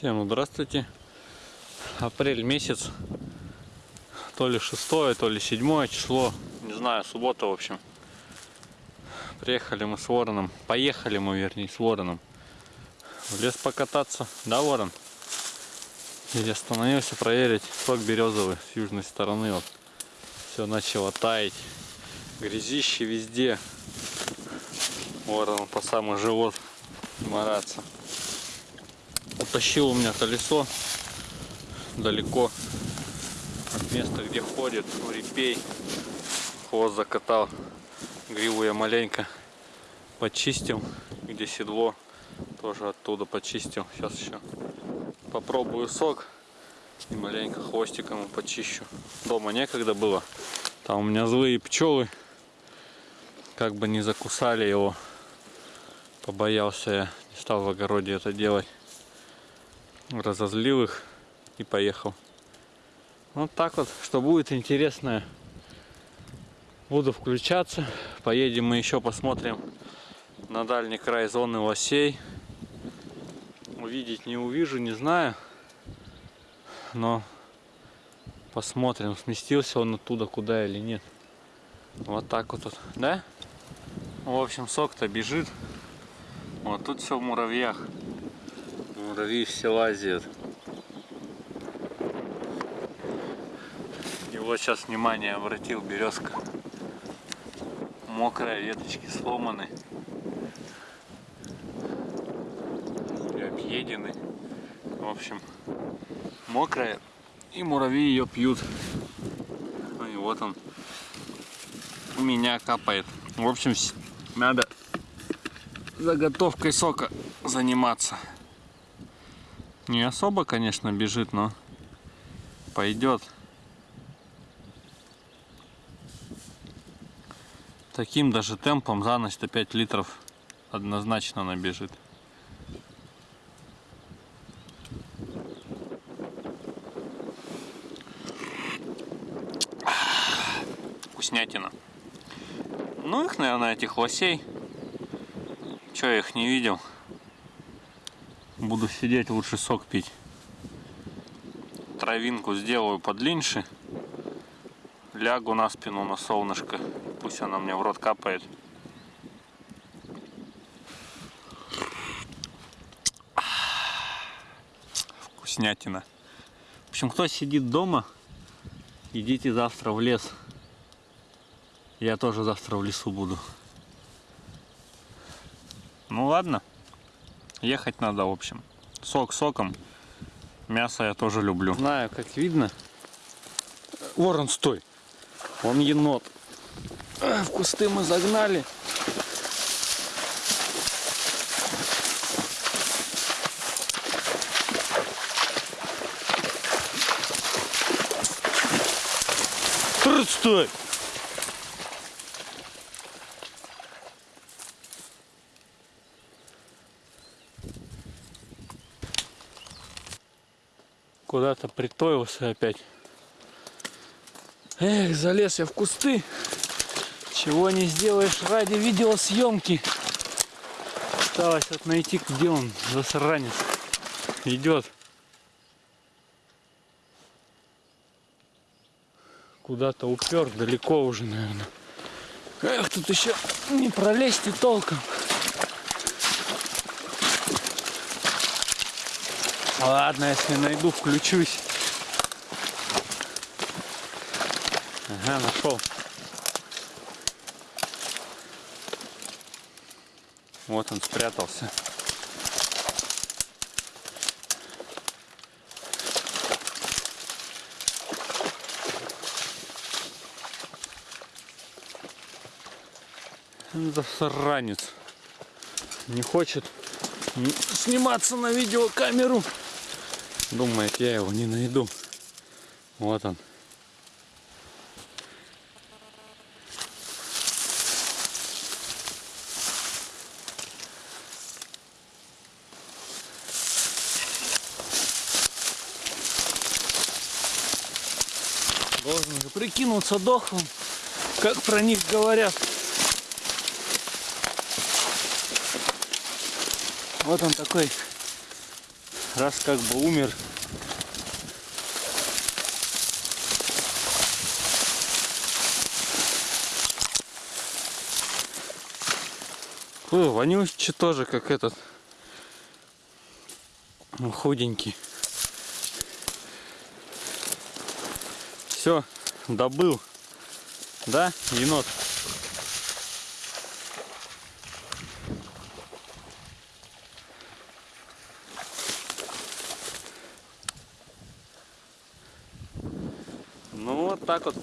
Всем здравствуйте. Апрель месяц. То ли шестое, то ли седьмое число. Не знаю, суббота, в общем. Приехали мы с Вороном. Поехали мы, вернее, с Вороном. В лес покататься. Да, Ворон? И остановился проверить сок березовый с южной стороны. Вот. Все начало таять. Грязище везде. Ворон по самый живот мараться. Утащил у меня колесо далеко от места, где ходит репей. Хвост закатал. Гриву я маленько почистил, где седло. Тоже оттуда почистил. Сейчас еще попробую сок и маленько хвостиком почищу. Дома некогда было. Там у меня злые пчелы. Как бы не закусали его. Побоялся я. Не стал в огороде это делать разозлил их и поехал. Вот так вот, что будет интересное. Буду включаться. Поедем мы еще посмотрим на дальний край зоны лосей. Увидеть не увижу, не знаю. Но посмотрим, сместился он оттуда куда или нет. Вот так вот, да? В общем, сок-то бежит. Вот тут все в муравьях. Муравьи все лазят. И вот сейчас внимание обратил березка. Мокрая, веточки сломаны. И объедены. В общем, мокрая. И муравьи ее пьют. Ну и вот он. У меня капает. В общем, надо заготовкой сока заниматься. Не особо, конечно, бежит, но пойдет. Таким даже темпом за ночь-то 5 литров однозначно набежит. Вкуснятина. Ну их, наверное, этих лосей. Че я их не видел? Буду сидеть, лучше сок пить. Травинку сделаю подлиннее. Лягу на спину на солнышко. Пусть она мне в рот капает. Вкуснятина. В общем, кто сидит дома, идите завтра в лес. Я тоже завтра в лесу буду. Ну ладно. Ехать надо, в общем. Сок соком. Мясо я тоже люблю. Знаю, как видно. Ворон, стой. Он енот. В кусты мы загнали. Стой! Куда-то притоился опять. Эх, залез я в кусты. Чего не сделаешь ради видеосъемки. Осталось вот найти, где он, засранец. Идет. Куда-то упер, далеко уже, наверное. Эх, тут еще не пролезть и толком. Ладно, если найду, включусь. Ага, нашел. Вот он спрятался. Это сранец. Не хочет сниматься на видеокамеру. Думает, я его не найду. Вот он. Должен же прикинуться дохлым, как про них говорят. Вот он такой раз как бы умер, Фу, вонючий тоже, как этот. Ну, худенький. Все, добыл. Да, енот? так вот.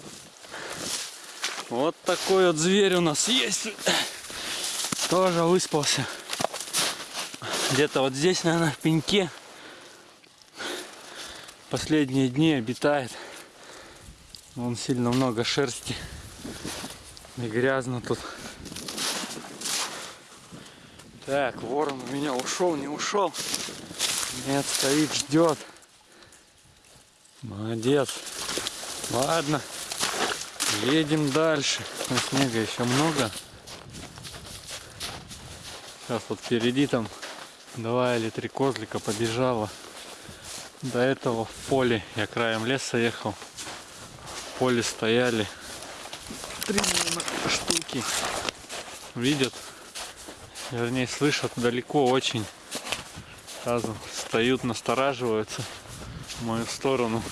Вот такой вот зверь у нас есть. Тоже выспался. Где-то вот здесь, наверное, в пеньке. Последние дни обитает. Вон сильно много шерсти. И грязно тут. Так, ворон у меня ушел, не ушел. Нет, стоит, ждет. Молодец. Ладно, едем дальше. Но снега еще много. Сейчас вот впереди там два или три козлика побежало. До этого в поле, я краем леса ехал, в поле стояли три штуки. Видят, вернее слышат далеко очень. Сразу стоят, настораживаются в мою сторону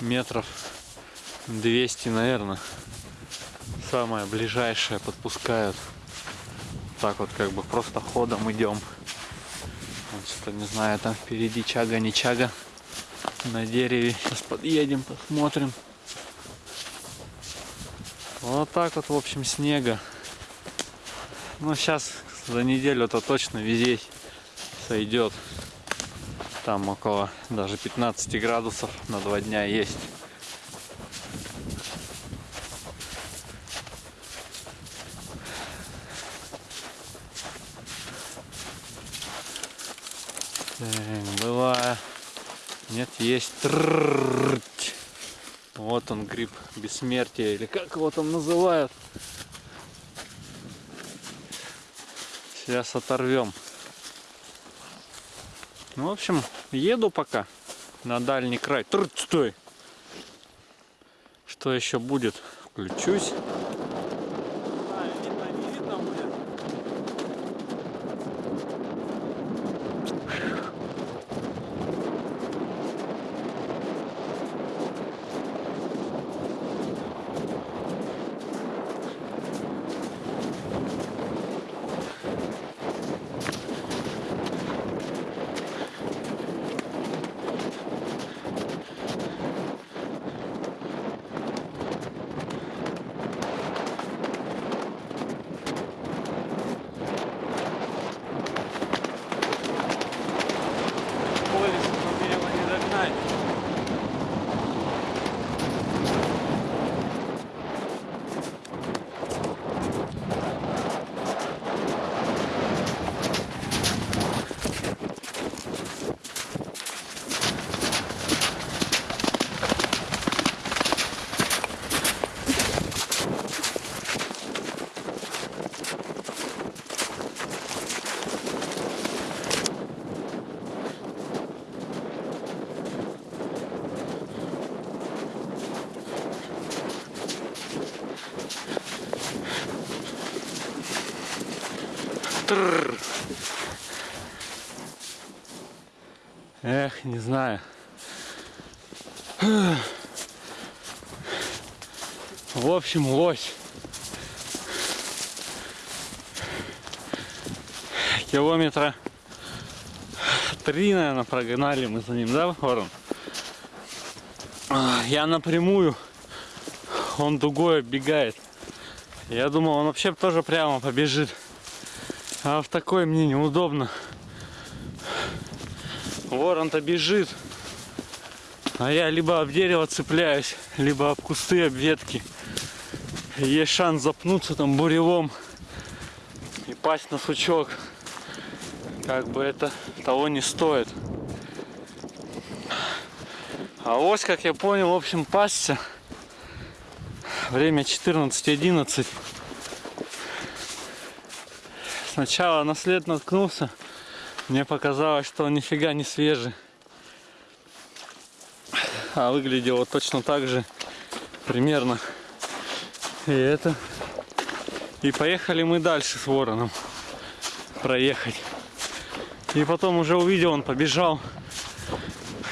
метров 200, наверное. Самое ближайшее подпускают. Так вот как бы просто ходом идем. Вот что не знаю, там впереди чага, не чага. На дереве. Сейчас подъедем, посмотрим. Вот так вот, в общем, снега. Ну, сейчас за неделю-то точно везде сойдет. Там около даже 15 градусов на два дня есть. Так, была. Нет, есть. Вот он, гриб бессмертия, или как его там называют. Сейчас оторвем. Ну, в общем, еду пока на дальний край. Тр, стой! Что еще будет? Включусь. видно, не видно будет. Колесо, но мне его не догнать. Трррр. Эх, не знаю. В общем, лось. Километра три, наверное, прогнали мы за ним, да, Ворон? Я напрямую, он дугой оббегает. Я думал, он вообще тоже прямо побежит. А в такой мне неудобно. Ворон-то бежит. А я либо об дерево цепляюсь, либо об кусты, об ветки. Есть шанс запнуться там буревом и пасть на сучок. Как бы это того не стоит. А ось, как я понял, в общем, пасся. Время 14.11. Сначала на след наткнулся, Мне показалось, что он нифига не свежий. А выглядел вот точно так же. Примерно. И это. И поехали мы дальше с вороном. Проехать. И потом уже увидел, он побежал.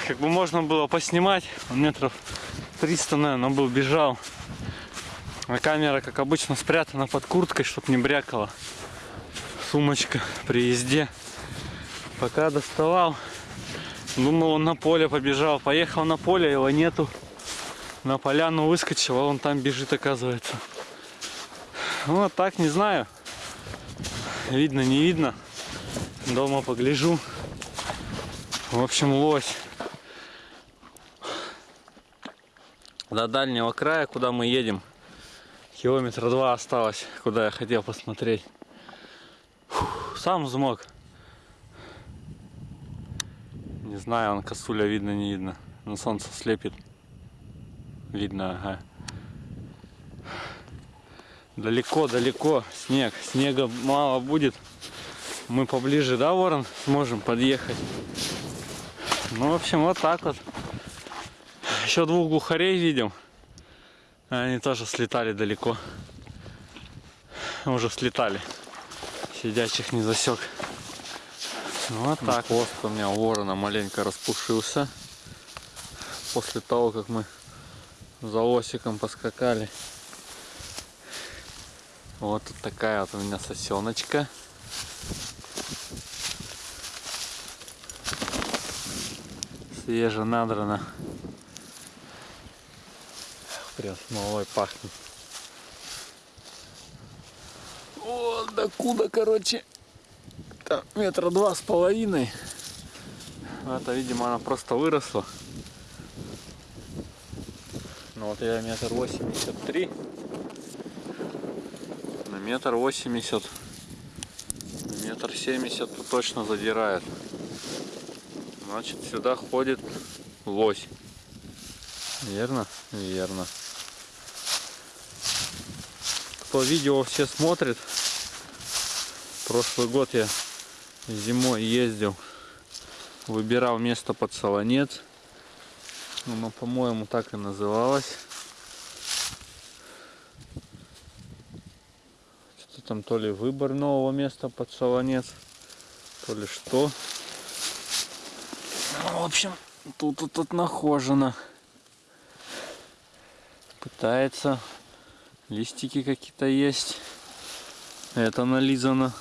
Как бы можно было поснимать. Он метров 300, наверное, был, бежал. А камера, как обычно, спрятана под курткой, чтобы не брякала. Сумочка при езде. Пока доставал, думал, он на поле побежал. Поехал на поле, его нету. На поляну выскочил, а он там бежит, оказывается. Вот так, не знаю. Видно, не видно. Дома погляжу. В общем, лось. До дальнего края, куда мы едем, километра два осталось, куда я хотел посмотреть. Фух, сам взмок. Не знаю, он косуля видно, не видно. На солнце слепит. Видно, ага. Далеко, далеко снег. Снега мало будет. Мы поближе, да, Ворон, сможем подъехать. Ну, в общем, вот так вот. Еще двух глухарей видел. Они тоже слетали далеко. Уже слетали. Сидячих не засек. Вот так. Хвост у меня у ворона маленько распушился. После того, как мы за осиком поскакали. Вот такая вот у меня сосеночка. Свеже надрано. Прям смолой пахнет. Вот докуда, короче, там метра два с половиной. Это, видимо, она просто выросла. Ну вот я метр восемьдесят три. На метр восемьдесят. Метр семьдесят точно задирает. Значит, сюда ходит лось. Верно? Верно. Кто видео все смотрит, прошлый год я зимой ездил, выбирал место под солонец. Ну, по-моему, так и называлось. Что-то там то ли выбор нового места под солонец, то ли что. Ну, в общем, тут тут, тут нахожено. Пытается. Листики какие-то есть. Это нализано.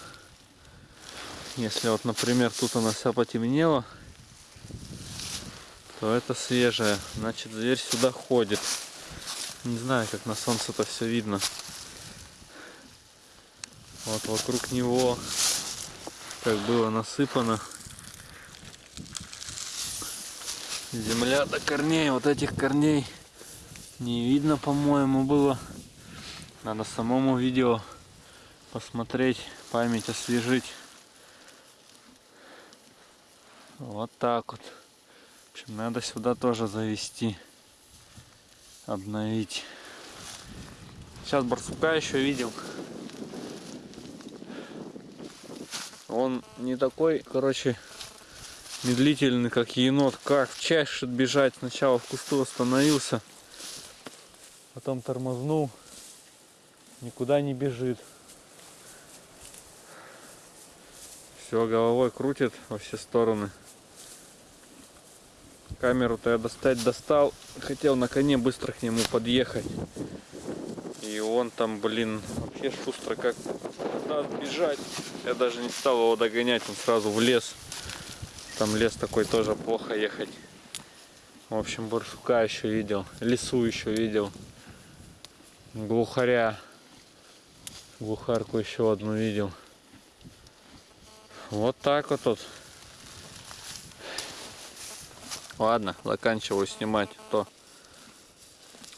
Если вот, например, тут она вся потемнела, то это свежая. Значит, зверь сюда ходит. Не знаю, как на солнце это все видно. Вот вокруг него как было насыпано. Земля до корней, вот этих корней не видно, по-моему, было. Надо самому видео посмотреть, память освежить. Вот так вот. В общем, надо сюда тоже завести, обновить. Сейчас барсука еще видел. Он не такой, короче, медлительный, как енот. Как в чаще бежать. Сначала в кусту остановился, потом тормознул. Никуда не бежит. Все, головой крутит во все стороны. Камеру-то я достать достал. Хотел на коне быстро к нему подъехать. И он там, блин, вообще шустро как надо бежать. Я даже не стал его догонять, он сразу в лес. Там лес такой тоже плохо ехать. В общем, барсука еще видел. Лесу еще видел. Глухаря. Глухарку еще одну видел. Вот так вот тут. Ладно, заканчиваю снимать. То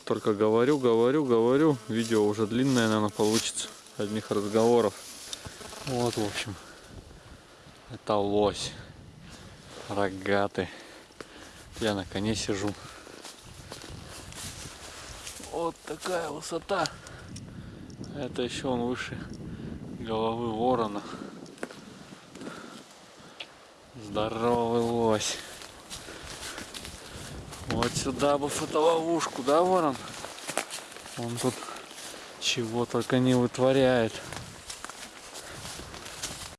только говорю, говорю, говорю. Видео уже длинное, наверное, получится. Одних разговоров. Вот, в общем. Это лось. Рогатый. Я на коне сижу. Вот такая высота. Это еще он выше головы ворона. Здоровый лось. Вот сюда бы фотоловушку, да, ворон? Он тут чего только не вытворяет.